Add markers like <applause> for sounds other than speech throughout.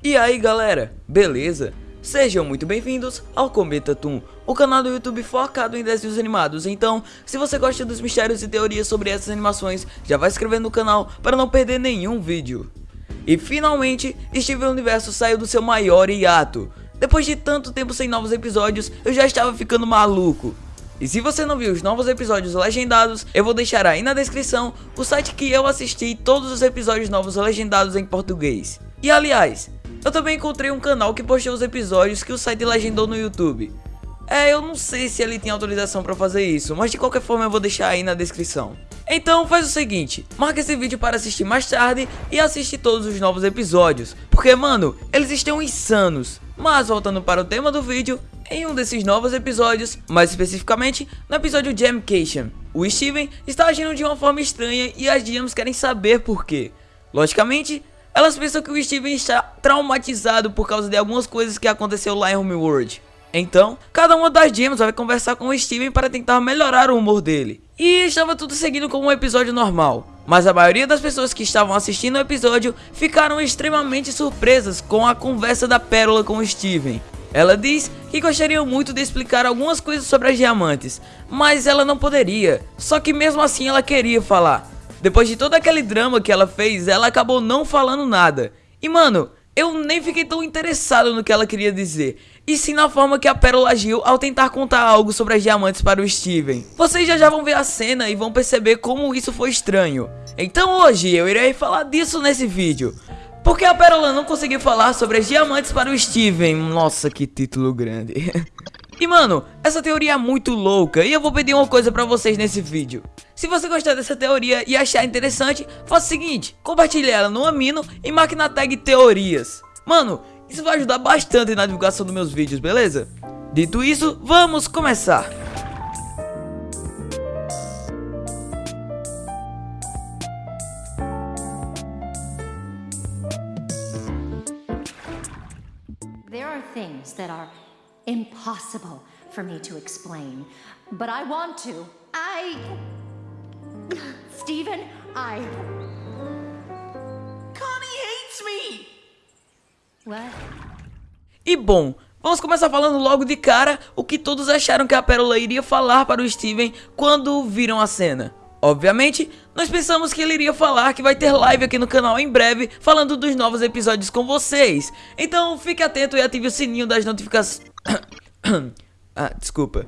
E aí galera, beleza? Sejam muito bem-vindos ao Cometa Toon, o canal do YouTube focado em desenhos animados. Então, se você gosta dos mistérios e teorias sobre essas animações, já vai se inscrever no canal para não perder nenhum vídeo. E finalmente, Steven Universo saiu do seu maior hiato. Depois de tanto tempo sem novos episódios, eu já estava ficando maluco. E se você não viu os novos episódios legendados, eu vou deixar aí na descrição o site que eu assisti todos os episódios novos legendados em português. E aliás, eu também encontrei um canal que postou os episódios que o site legendou no YouTube. É, eu não sei se ele tem autorização pra fazer isso, mas de qualquer forma eu vou deixar aí na descrição. Então faz o seguinte, marca esse vídeo para assistir mais tarde e assiste todos os novos episódios, porque mano, eles estão insanos. Mas voltando para o tema do vídeo, em um desses novos episódios, mais especificamente no episódio Jamcation, o Steven está agindo de uma forma estranha e as Gems querem saber por quê. Logicamente, elas pensam que o Steven está traumatizado por causa de algumas coisas que aconteceu lá em Homeworld. Então, cada uma das gems vai conversar com o Steven para tentar melhorar o humor dele. E estava tudo seguindo como um episódio normal. Mas a maioria das pessoas que estavam assistindo o episódio ficaram extremamente surpresas com a conversa da Pérola com o Steven. Ela diz que gostaria muito de explicar algumas coisas sobre as diamantes, mas ela não poderia, só que mesmo assim ela queria falar. Depois de todo aquele drama que ela fez, ela acabou não falando nada. E mano, eu nem fiquei tão interessado no que ela queria dizer, e sim na forma que a Pérola agiu ao tentar contar algo sobre as diamantes para o Steven. Vocês já já vão ver a cena e vão perceber como isso foi estranho. Então hoje eu irei falar disso nesse vídeo. Porque a Pérola não conseguiu falar sobre as diamantes para o Steven. Nossa, que título grande. <laughs> E mano, essa teoria é muito louca e eu vou pedir uma coisa pra vocês nesse vídeo. Se você gostar dessa teoria e achar interessante, faça o seguinte, compartilhe ela no Amino e marque na tag teorias. Mano, isso vai ajudar bastante na divulgação dos meus vídeos, beleza? Dito isso, vamos começar. There are things that are impossible for me to explain, but I want to. I. I. Connie hates me! What? E bom, vamos começar falando logo de cara o que todos acharam que a Pérola iria falar para o Steven quando viram a cena. Obviamente, nós pensamos que ele iria falar que vai ter live aqui no canal em breve falando dos novos episódios com vocês. Então fique atento e ative o sininho das notificações. <coughs> ah, desculpa.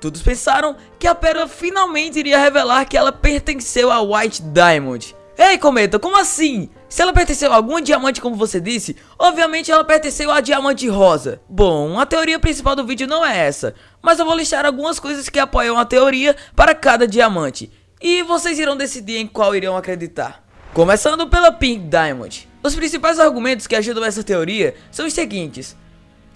Todos pensaram que a Pérola finalmente iria revelar que ela pertenceu a White Diamond. Ei, Cometa, como assim? Se ela pertenceu a algum diamante como você disse, obviamente ela pertenceu a diamante rosa. Bom, a teoria principal do vídeo não é essa, mas eu vou listar algumas coisas que apoiam a teoria para cada diamante. E vocês irão decidir em qual irão acreditar. Começando pela Pink Diamond. Os principais argumentos que ajudam essa teoria são os seguintes.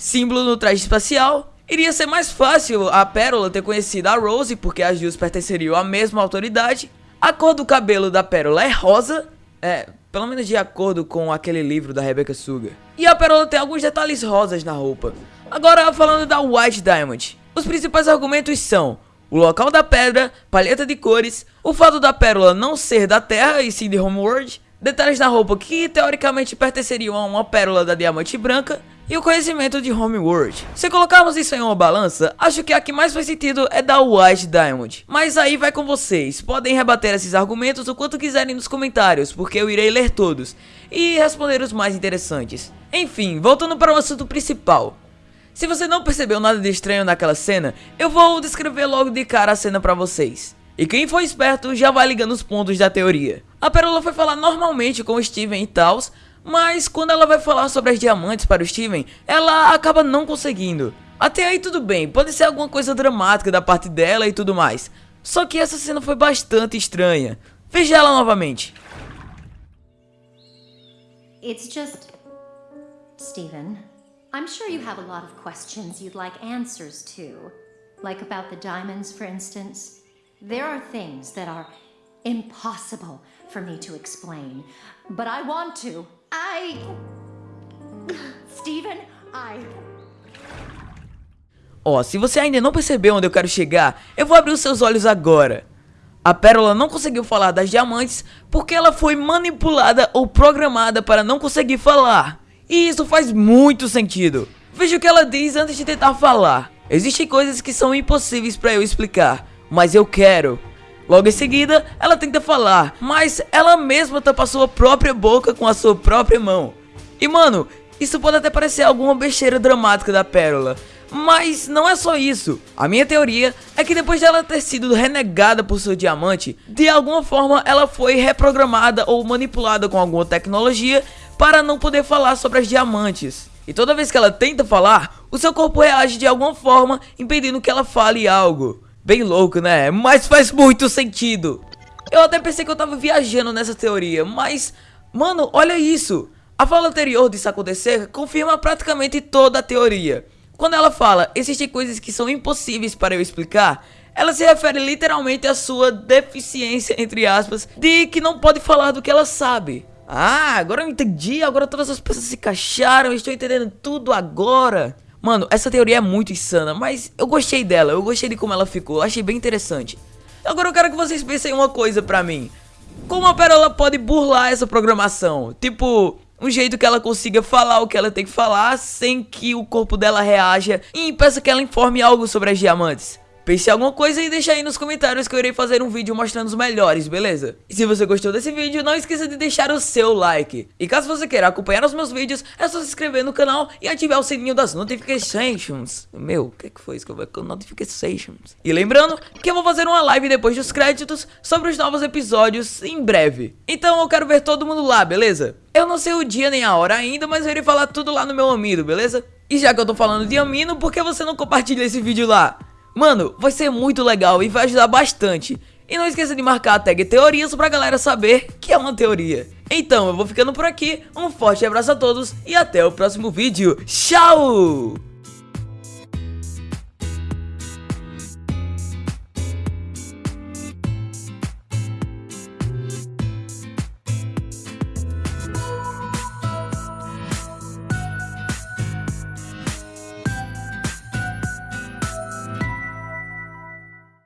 Símbolo no traje espacial. Iria ser mais fácil a Pérola ter conhecido a Rose porque as duas pertenceriam à mesma autoridade. A cor do cabelo da Pérola é rosa. É, pelo menos de acordo com aquele livro da Rebecca Sugar. E a Pérola tem alguns detalhes rosas na roupa. Agora falando da White Diamond. Os principais argumentos são o local da pedra, paleta de cores, o fato da pérola não ser da Terra e sim de Homeworld, detalhes na roupa que teoricamente pertenceriam a uma pérola da diamante branca e o conhecimento de Homeworld. Se colocarmos isso em uma balança, acho que a que mais faz sentido é da White Diamond. Mas aí vai com vocês, podem rebater esses argumentos o quanto quiserem nos comentários, porque eu irei ler todos e responder os mais interessantes. Enfim, voltando para o assunto principal. Se você não percebeu nada de estranho naquela cena, eu vou descrever logo de cara a cena pra vocês. E quem for esperto já vai ligando os pontos da teoria. A Pérola foi falar normalmente com o Steven e tals, mas quando ela vai falar sobre as diamantes para o Steven, ela acaba não conseguindo. Até aí tudo bem, pode ser alguma coisa dramática da parte dela e tudo mais. Só que essa cena foi bastante estranha. Veja ela novamente. It's just. Stephen, I'm sure you have a lot of questions you'd like answers to. Like about the diamonds, for instance. There are things that are impossible for me to explain, but I want to. I. Stephen, I. Ó, se você ainda não percebeu onde eu quero chegar, eu vou abrir os seus olhos agora. A Pérola não conseguiu falar das diamantes porque ela foi manipulada ou programada para não conseguir falar. E isso faz muito sentido. Veja o que ela diz antes de tentar falar. Existem coisas que são impossíveis para eu explicar, mas eu quero. Logo em seguida, ela tenta falar, mas ela mesma tampa sua própria boca com a sua própria mão. E mano, isso pode até parecer alguma besteira dramática da Pérola, mas não é só isso. A minha teoria é que depois dela ter sido renegada por seu diamante, de alguma forma ela foi reprogramada ou manipulada com alguma tecnologia para não poder falar sobre as diamantes. E toda vez que ela tenta falar, o seu corpo reage de alguma forma, impedindo que ela fale algo. Bem louco, né? Mas faz muito sentido. Eu até pensei que eu tava viajando nessa teoria, mas... Mano, olha isso. A fala anterior disso acontecer confirma praticamente toda a teoria. Quando ela fala, existem coisas que são impossíveis para eu explicar, ela se refere literalmente à sua deficiência, entre aspas, de que não pode falar do que ela sabe. Ah, agora eu entendi, agora todas as peças se encaixaram, estou entendendo tudo agora. Mano, essa teoria é muito insana, mas eu gostei dela, eu gostei de como ela ficou, achei bem interessante. Agora eu quero que vocês pensem uma coisa pra mim. Como a Perola pode burlar essa programação? Tipo, um jeito que ela consiga falar o que ela tem que falar sem que o corpo dela reaja e impeça que ela informe algo sobre as diamantes. Pense em alguma coisa e deixa aí nos comentários que eu irei fazer um vídeo mostrando os melhores, beleza? E se você gostou desse vídeo, não esqueça de deixar o seu like. E caso você queira acompanhar os meus vídeos, é só se inscrever no canal e ativar o sininho das notifications. Meu, o que, é que foi isso que eu com notifications? E lembrando que eu vou fazer uma live depois dos créditos sobre os novos episódios em breve. Então eu quero ver todo mundo lá, beleza? Eu não sei o dia nem a hora ainda, mas eu irei falar tudo lá no meu amido, beleza? E já que eu tô falando de amino, por que você não compartilha esse vídeo lá? Mano, vai ser muito legal e vai ajudar bastante. E não esqueça de marcar a tag teorias pra galera saber que é uma teoria. Então, eu vou ficando por aqui, um forte abraço a todos e até o próximo vídeo. Tchau!